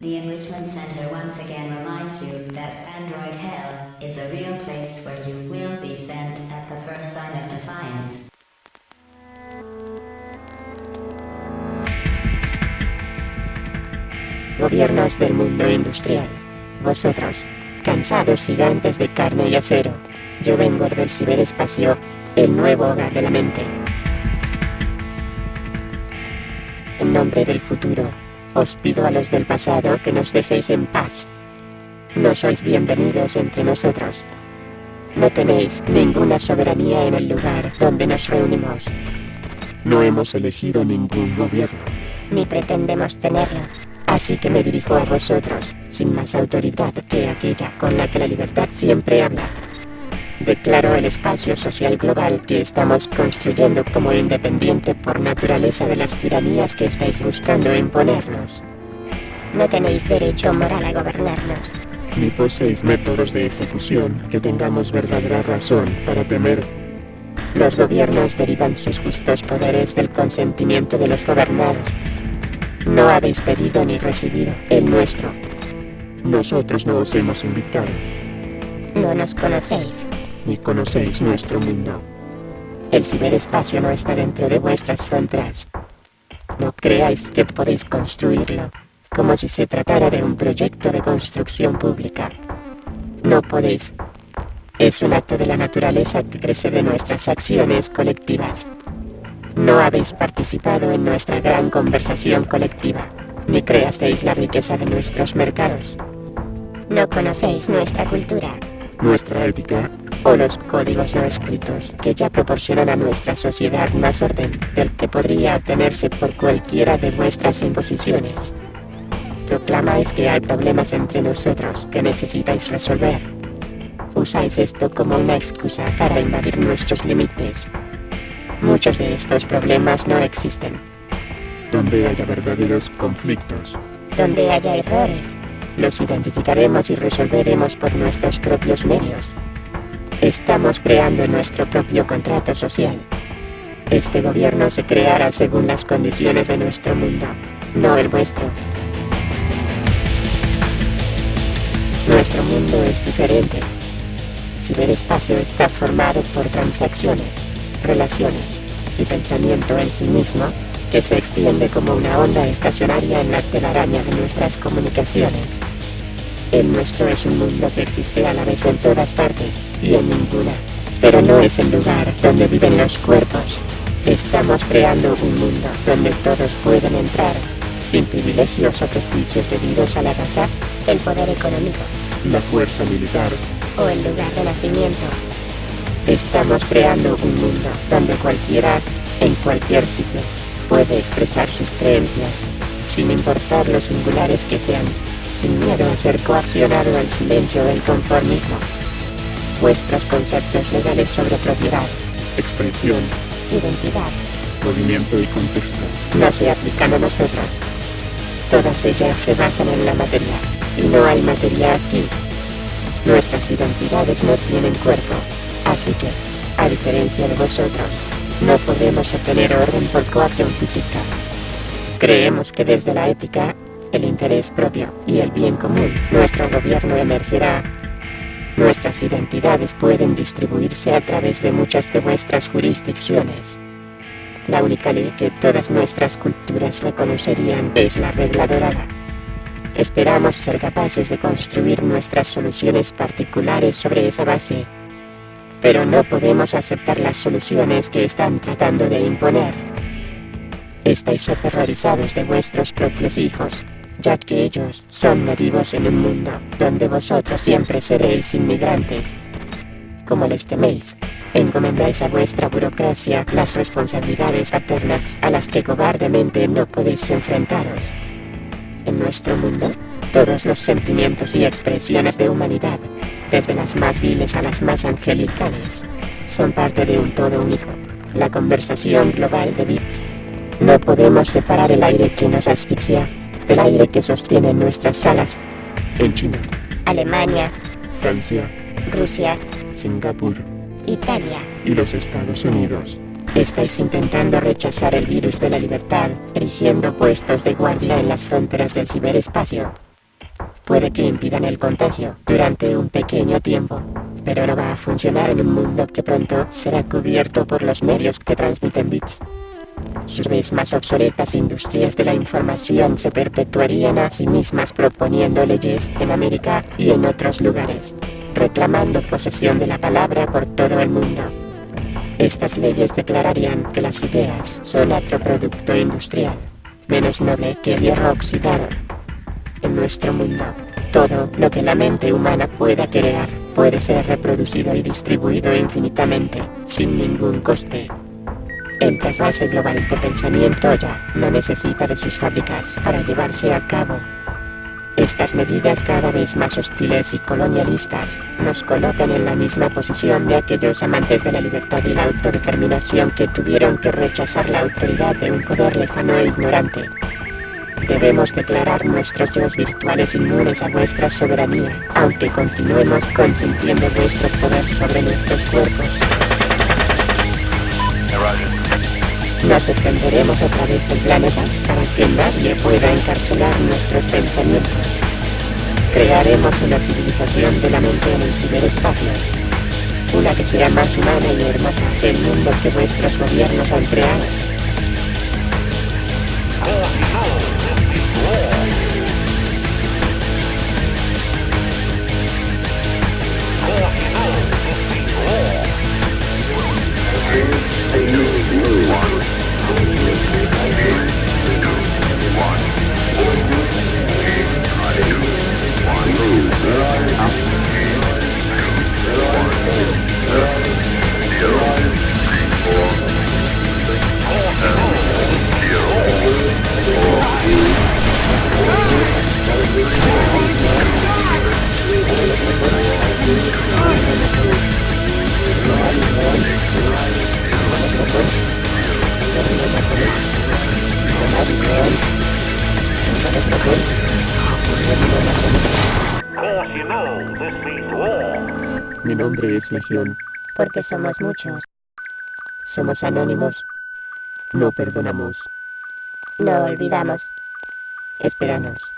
The Enrichment Center once again reminds you that Android Hell is a real place where you will be sent at the first sign of defiance. Gobiernos del mundo industrial. Vosotros, cansados gigantes de carne y acero. Yo vengo del ciberespacio, el nuevo hogar de la mente. En nombre del futuro, os pido a los del pasado que nos dejéis en paz. No sois bienvenidos entre nosotros. No tenéis ninguna soberanía en el lugar donde nos reunimos. No hemos elegido ningún gobierno. Ni pretendemos tenerlo. Así que me dirijo a vosotros, sin más autoridad que aquella con la que la libertad siempre habla. Declaro el espacio social global que estamos construyendo como independiente por naturaleza de las tiranías que estáis buscando imponernos. No tenéis derecho moral a gobernarnos. Ni poseéis métodos de ejecución que tengamos verdadera razón para temer. Los gobiernos derivan sus justos poderes del consentimiento de los gobernados. No habéis pedido ni recibido el nuestro. Nosotros no os hemos invitado. No nos conocéis. Ni conocéis nuestro mundo. El ciberespacio no está dentro de vuestras fronteras. No creáis que podéis construirlo, como si se tratara de un proyecto de construcción pública. No podéis. Es un acto de la naturaleza que crece de nuestras acciones colectivas. No habéis participado en nuestra gran conversación colectiva, ni creasteis la riqueza de nuestros mercados. No conocéis nuestra cultura, Nuestra ética o los códigos no escritos que ya proporcionan a nuestra sociedad más orden del que podría obtenerse por cualquiera de vuestras imposiciones. Proclamáis que hay problemas entre nosotros que necesitáis resolver. Usáis esto como una excusa para invadir nuestros límites. Muchos de estos problemas no existen. donde haya verdaderos conflictos. Donde haya errores, los identificaremos y resolveremos por nuestros propios medios. Estamos creando nuestro propio contrato social. Este gobierno se creará según las condiciones de nuestro mundo, no el vuestro. Nuestro mundo es diferente. Ciberespacio está formado por transacciones, relaciones y pensamiento en sí mismo que se extiende como una onda estacionaria en la telaraña de nuestras comunicaciones. El nuestro es un mundo que existe a la vez en todas partes y en ninguna, pero no es el lugar donde viven los cuerpos. Estamos creando un mundo donde todos pueden entrar, sin privilegios o prejuicios debidos a la raza, el poder económico La fuerza militar. o el lugar de nacimiento. Estamos creando un mundo donde cualquiera, en cualquier sitio, puede expresar sus creencias, sin importar lo singulares que sean, sin miedo a ser coaccionado al silencio del conformismo. Vuestros conceptos legales sobre propiedad, Expresión. identidad, Movimiento y contexto. no se aplican a nosotros. Todas ellas se basan en la materia, y no hay materia aquí. Nuestras identidades no tienen cuerpo, así que, a diferencia de vosotros, no podemos obtener orden por coacción física. Creemos que desde la ética, el interés propio y el bien común, nuestro gobierno emergerá. Nuestras identidades pueden distribuirse a través de muchas de vuestras jurisdicciones. La única ley que todas nuestras culturas reconocerían es la regla dorada. Esperamos ser capaces de construir nuestras soluciones particulares sobre esa base. Pero no podemos aceptar las soluciones que están tratando de imponer. Estáis aterrorizados de vuestros propios hijos, ya que ellos son nativos en un mundo donde vosotros siempre seréis inmigrantes. Como les teméis, encomendáis a vuestra burocracia las responsabilidades paternas a las que cobardemente no podéis enfrentaros. En nuestro mundo, todos los sentimientos y expresiones de humanidad, desde las más viles a las más angelicales, son parte de un todo único, la conversación global de bits. No podemos separar el aire que nos asfixia del aire que sostiene nuestras alas. En China. Alemania, Francia. Rusia, Singapur. Italia. Y los Estados Unidos. Estáis intentando rechazar el virus de la libertad, erigiendo puestos de guardia en las fronteras del ciberespacio. puede que impidan el contagio durante un pequeño tiempo, pero no va a funcionar en un mundo que pronto será cubierto por los medios que transmiten bits. Sus mismas obsoletas industrias de la información se perpetuarían a sí mismas proponiendo leyes en América y en otros lugares, reclamando posesión de la palabra por todo el mundo. Estas leyes declararían que las ideas son otro producto industrial, menos noble que el hierro oxidado. En nuestro mundo, todo lo que la mente humana pueda crear puede ser reproducido y distribuido infinitamente, sin ningún coste. El trasvase global de pensamiento ya no necesita de sus fábricas para llevarse a cabo. Estas medidas cada vez más hostiles y colonialistas nos colocan en la misma posición de aquellos amantes de la libertad y la autodeterminación que tuvieron que rechazar la autoridad de un poder lejano e ignorante. Debemos declarar nuestros dios virtuales inmunes a vuestra soberanía, aunque continuemos consintiendo vuestro poder sobre nuestros cuerpos. Nos extenderemos a través del planeta para que nadie pueda encarcelar nuestros pensamientos. Crearemos una civilización de la mente en el ciberespacio. Una que sea más humana y hermosa que el mundo que vuestros gobiernos han creado. Mi nombre es Legión. Porque somos muchos. Somos anónimos. No perdonamos. No olvidamos. Espéranos.